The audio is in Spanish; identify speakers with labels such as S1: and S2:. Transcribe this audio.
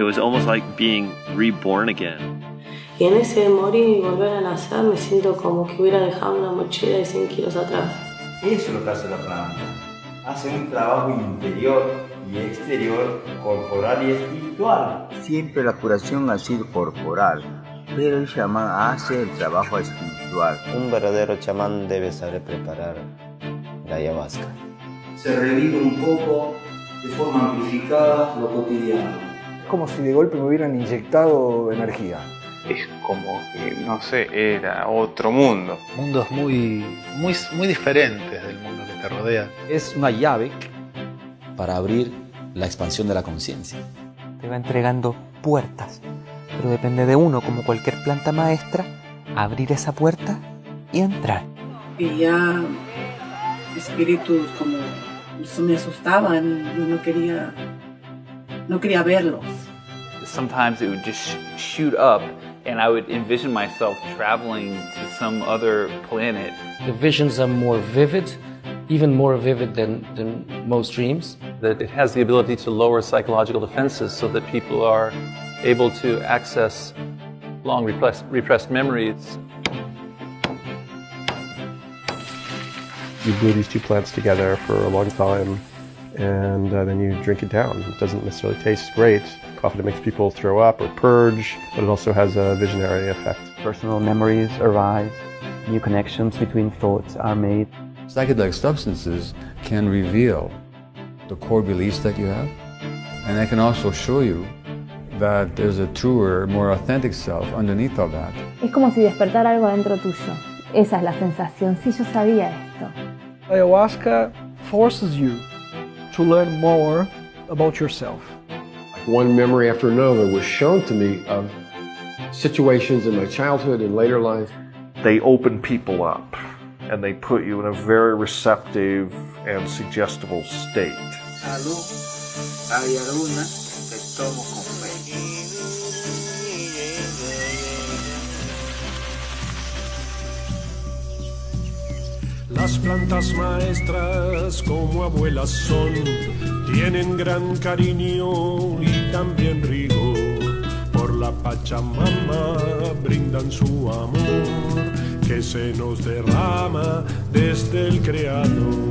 S1: It was almost like being reborn again.
S2: Y en ese morir y volver a nacer me siento como que hubiera dejado una mochila de 100 kilos atrás.
S3: Eso es lo que hace la planta. Hace un trabajo interior y exterior, corporal y espiritual. Siempre la curación ha sido corporal, pero el chamán hace el trabajo espiritual.
S4: Un verdadero chamán debe saber preparar la ayahuasca.
S3: Se revive un poco de forma amplificada lo cotidiano.
S5: Es como si de golpe me hubieran inyectado energía.
S6: Es como que, no sé, era otro mundo.
S7: Mundos muy, muy, muy diferentes del mundo que te rodea.
S8: Es una llave para abrir la expansión de la conciencia.
S9: Te va entregando puertas, pero depende de uno, como cualquier planta maestra, abrir esa puerta y entrar.
S10: Y ya espíritus como me asustaban y yo no quería, no quería verlos.
S11: Sometimes it would just shoot up and I would envision myself traveling to some other planet.
S12: The visions are more vivid, even more vivid than, than most dreams.
S13: That it has the ability to lower psychological defenses so that people are able to access long repressed, repressed memories.
S14: You glue these two plants together for a long time and uh, then you drink it down. It doesn't necessarily taste great. Often it makes people throw up or purge, but it also has a visionary effect.
S15: Personal memories arise, new connections between thoughts are made.
S16: Psychedelic substances can reveal the core beliefs that you have, and they can also show you that there's a truer, more authentic self underneath all that.
S17: Es como si despertar algo dentro tuyo. Esa es la sensación. Sí, yo sabía esto.
S5: Ayahuasca forces you to learn more about yourself.
S18: One memory after another was shown to me of situations in my childhood and later life.
S19: They open people up and they put you in a very receptive and suggestible state.
S20: Las plantas maestras como abuelas son, tienen gran cariño y también rigor. Por la Pachamama brindan su amor que se nos derrama desde el Creador.